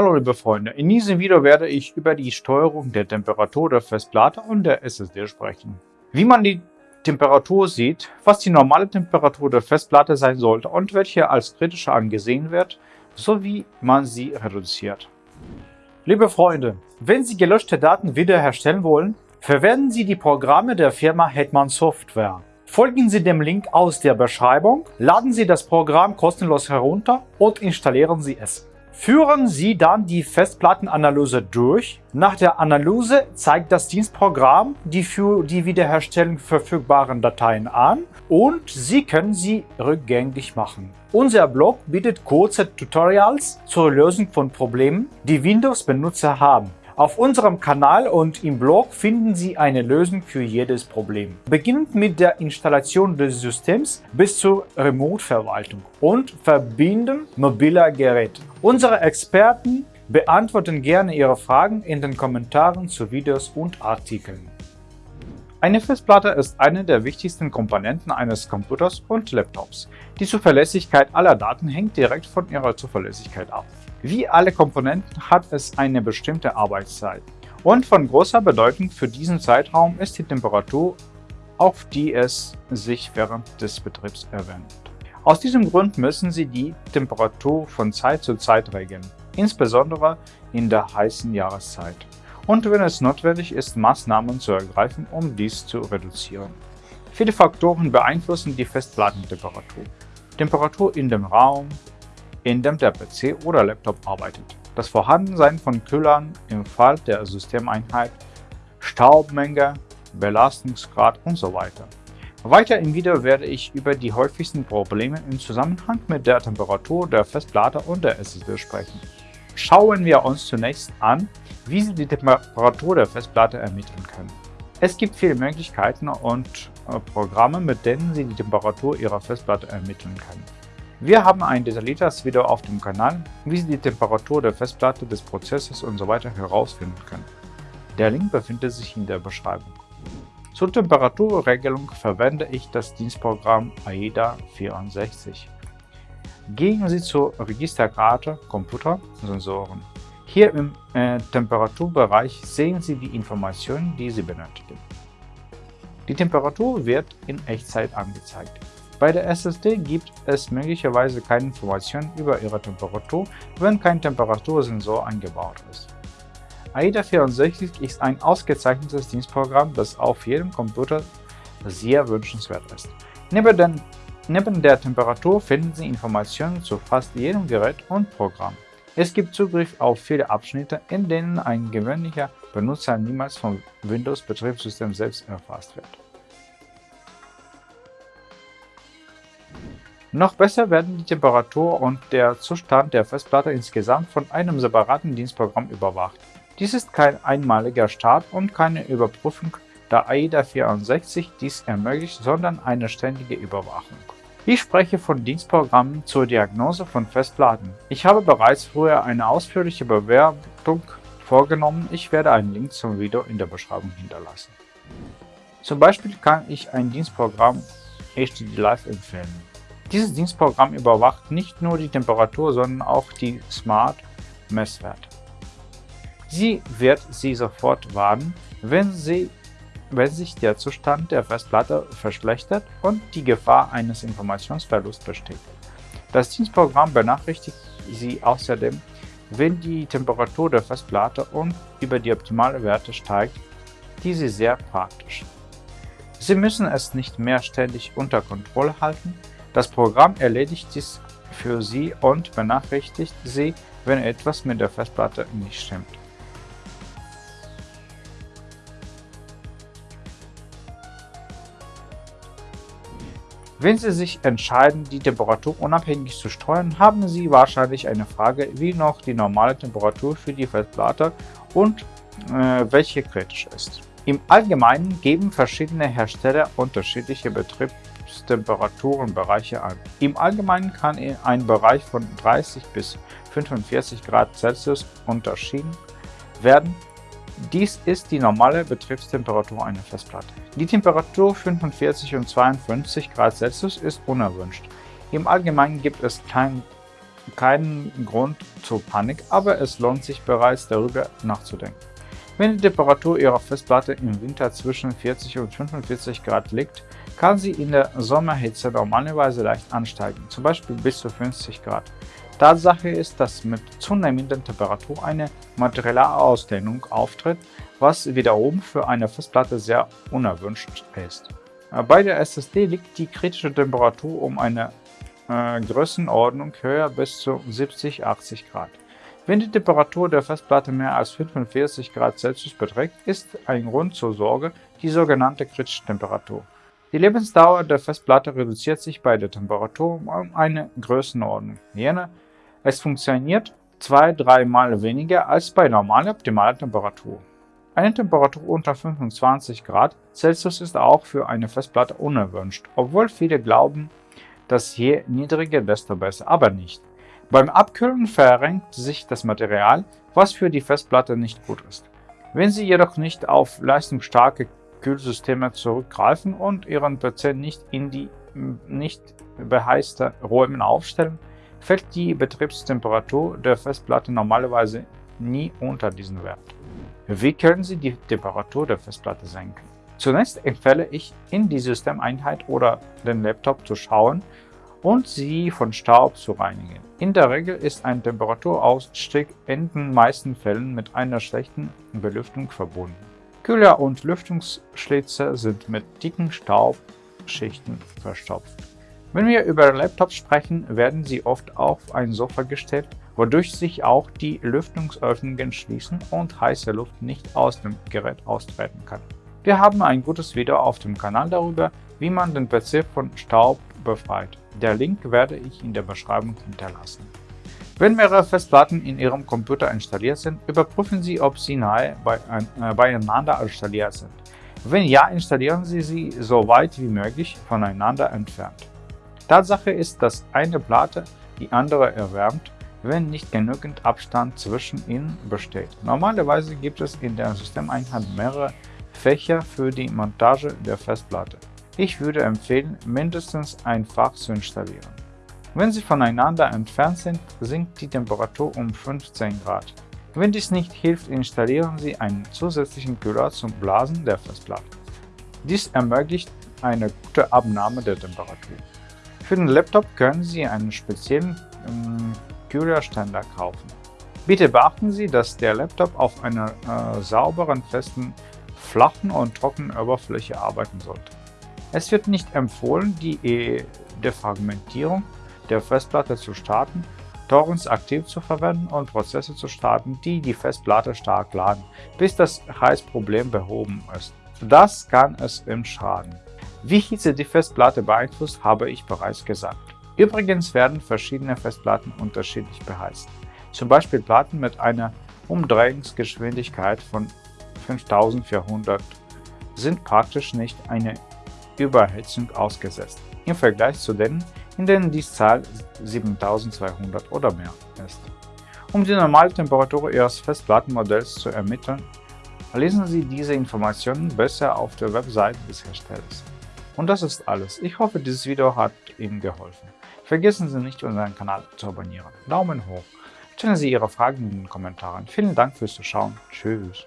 Hallo liebe Freunde, in diesem Video werde ich über die Steuerung der Temperatur der Festplatte und der SSD sprechen. Wie man die Temperatur sieht, was die normale Temperatur der Festplatte sein sollte und welche als kritisch angesehen wird, sowie man sie reduziert. Liebe Freunde, wenn Sie gelöschte Daten wiederherstellen wollen, verwenden Sie die Programme der Firma Hetman Software. Folgen Sie dem Link aus der Beschreibung, laden Sie das Programm kostenlos herunter und installieren Sie es. Führen Sie dann die Festplattenanalyse durch. Nach der Analyse zeigt das Dienstprogramm die für die Wiederherstellung verfügbaren Dateien an und Sie können sie rückgängig machen. Unser Blog bietet kurze Tutorials zur Lösung von Problemen, die Windows-Benutzer haben. Auf unserem Kanal und im Blog finden Sie eine Lösung für jedes Problem. Beginnend mit der Installation des Systems bis zur Remote-Verwaltung und Verbinden mobiler Geräte. Unsere Experten beantworten gerne Ihre Fragen in den Kommentaren zu Videos und Artikeln. Eine Festplatte ist eine der wichtigsten Komponenten eines Computers und Laptops. Die Zuverlässigkeit aller Daten hängt direkt von ihrer Zuverlässigkeit ab. Wie alle Komponenten hat es eine bestimmte Arbeitszeit. Und von großer Bedeutung für diesen Zeitraum ist die Temperatur, auf die es sich während des Betriebs erwärmt. Aus diesem Grund müssen Sie die Temperatur von Zeit zu Zeit regeln, insbesondere in der heißen Jahreszeit. Und wenn es notwendig ist, Maßnahmen zu ergreifen, um dies zu reduzieren. Viele Faktoren beeinflussen die Festplattentemperatur. Temperatur in dem Raum, in dem der PC oder Laptop arbeitet, das Vorhandensein von Kühlern im Fall der Systemeinheit, Staubmenge, Belastungsgrad usw. So weiter im Video werde ich über die häufigsten Probleme im Zusammenhang mit der Temperatur der Festplatte und der SSD sprechen. Schauen wir uns zunächst an, wie Sie die Temperatur der Festplatte ermitteln können. Es gibt viele Möglichkeiten und äh, Programme, mit denen Sie die Temperatur Ihrer Festplatte ermitteln können. Wir haben ein detailliertes Video auf dem Kanal, wie Sie die Temperatur der Festplatte, des Prozessors usw. So herausfinden können. Der Link befindet sich in der Beschreibung. Zur Temperaturregelung verwende ich das Dienstprogramm AIDA 64. Gehen Sie zur Registerkarte Computer Sensoren. Hier im äh, Temperaturbereich sehen Sie die Informationen, die Sie benötigen. Die Temperatur wird in Echtzeit angezeigt. Bei der SSD gibt es möglicherweise keine Informationen über ihre Temperatur, wenn kein Temperatursensor eingebaut ist. AIDA64 ist ein ausgezeichnetes Dienstprogramm, das auf jedem Computer sehr wünschenswert ist. Neben, den, neben der Temperatur finden Sie Informationen zu fast jedem Gerät und Programm. Es gibt Zugriff auf viele Abschnitte, in denen ein gewöhnlicher Benutzer niemals vom Windows-Betriebssystem selbst erfasst wird. Noch besser werden die Temperatur und der Zustand der Festplatte insgesamt von einem separaten Dienstprogramm überwacht. Dies ist kein einmaliger Start und keine Überprüfung, da AIDA 64 dies ermöglicht, sondern eine ständige Überwachung. Ich spreche von Dienstprogrammen zur Diagnose von Festplatten. Ich habe bereits früher eine ausführliche Bewertung vorgenommen, ich werde einen Link zum Video in der Beschreibung hinterlassen. Zum Beispiel kann ich ein Dienstprogramm HDD Live empfehlen. Dieses Dienstprogramm überwacht nicht nur die Temperatur, sondern auch die Smart-Messwerte. Sie wird sie sofort warnen, wenn, sie, wenn sich der Zustand der Festplatte verschlechtert und die Gefahr eines Informationsverlusts besteht. Das Dienstprogramm benachrichtigt Sie außerdem, wenn die Temperatur der Festplatte und über die optimale Werte steigt, diese sehr praktisch. Sie müssen es nicht mehr ständig unter Kontrolle halten, das Programm erledigt dies für Sie und benachrichtigt Sie, wenn etwas mit der Festplatte nicht stimmt. Wenn Sie sich entscheiden, die Temperatur unabhängig zu steuern, haben Sie wahrscheinlich eine Frage, wie noch die normale Temperatur für die Festplatte und äh, welche kritisch ist. Im Allgemeinen geben verschiedene Hersteller unterschiedliche Betriebs Temperaturenbereiche an. Im Allgemeinen kann ein Bereich von 30 bis 45 Grad Celsius unterschieden werden. Dies ist die normale Betriebstemperatur einer Festplatte. Die Temperatur 45 und 52 Grad Celsius ist unerwünscht. Im Allgemeinen gibt es kein keinen Grund zur Panik, aber es lohnt sich bereits darüber nachzudenken. Wenn die Temperatur Ihrer Festplatte im Winter zwischen 40 und 45 Grad liegt, kann sie in der Sommerhitze normalerweise leicht ansteigen, zum Beispiel bis zu 50 Grad. Tatsache ist, dass mit zunehmender Temperatur eine materielle Ausdehnung auftritt, was wiederum für eine Festplatte sehr unerwünscht ist. Bei der SSD liegt die kritische Temperatur um eine äh, Größenordnung höher bis zu 70-80 Grad. Wenn die Temperatur der Festplatte mehr als 45 Grad Celsius beträgt, ist ein Grund zur Sorge die sogenannte kritische Temperatur. Die Lebensdauer der Festplatte reduziert sich bei der Temperatur um eine Größenordnung. Jene es funktioniert zwei, dreimal weniger als bei normaler optimaler Temperatur. Eine Temperatur unter 25 Grad Celsius ist auch für eine Festplatte unerwünscht, obwohl viele glauben, dass je niedriger, desto besser, aber nicht. Beim Abkühlen verrenkt sich das Material, was für die Festplatte nicht gut ist. Wenn Sie jedoch nicht auf leistungsstarke Kühlsysteme zurückgreifen und Ihren PC nicht in die nicht beheizte Räume aufstellen, fällt die Betriebstemperatur der Festplatte normalerweise nie unter diesen Wert. Wie können Sie die Temperatur der Festplatte senken? Zunächst empfehle ich, in die Systemeinheit oder den Laptop zu schauen und sie von Staub zu reinigen. In der Regel ist ein Temperaturausstieg in den meisten Fällen mit einer schlechten Belüftung verbunden. Kühler und Lüftungsschlitze sind mit dicken Staubschichten verstopft. Wenn wir über Laptops sprechen, werden sie oft auf ein Sofa gestellt, wodurch sich auch die Lüftungsöffnungen schließen und heiße Luft nicht aus dem Gerät austreten kann. Wir haben ein gutes Video auf dem Kanal darüber, wie man den PC von Staub befreit. Der Link werde ich in der Beschreibung hinterlassen. Wenn mehrere Festplatten in Ihrem Computer installiert sind, überprüfen Sie, ob sie nahe äh, beieinander installiert sind. Wenn ja, installieren Sie sie so weit wie möglich voneinander entfernt. Tatsache ist, dass eine Platte die andere erwärmt, wenn nicht genügend Abstand zwischen ihnen besteht. Normalerweise gibt es in der Systemeinheit mehrere Fächer für die Montage der Festplatte. Ich würde empfehlen, mindestens ein Fach zu installieren. Wenn sie voneinander entfernt sind, sinkt die Temperatur um 15 Grad. Wenn dies nicht hilft, installieren Sie einen zusätzlichen Kühler zum Blasen der Festplatte. Dies ermöglicht eine gute Abnahme der Temperatur. Für den Laptop können Sie einen speziellen ähm, Kühlerständer kaufen. Bitte beachten Sie, dass der Laptop auf einer äh, sauberen, festen, flachen und trockenen Oberfläche arbeiten sollte. Es wird nicht empfohlen, die e Defragmentierung der Festplatte zu starten, Torrents aktiv zu verwenden und Prozesse zu starten, die die Festplatte stark laden, bis das Heißproblem behoben ist. Das kann es ihm schaden. Wie Hitze die Festplatte beeinflusst, habe ich bereits gesagt. Übrigens werden verschiedene Festplatten unterschiedlich beheizt. Zum Beispiel Platten mit einer Umdrehungsgeschwindigkeit von 5400 sind praktisch nicht einer Überhitzung ausgesetzt, im Vergleich zu denen, in denen die Zahl 7200 oder mehr ist. Um die normale Temperatur Ihres Festplattenmodells zu ermitteln, lesen Sie diese Informationen besser auf der Webseite des Herstellers. Und das ist alles. Ich hoffe, dieses Video hat Ihnen geholfen. Vergessen Sie nicht, unseren Kanal zu abonnieren. Daumen hoch. Stellen Sie Ihre Fragen in den Kommentaren. Vielen Dank fürs Zuschauen. Tschüss.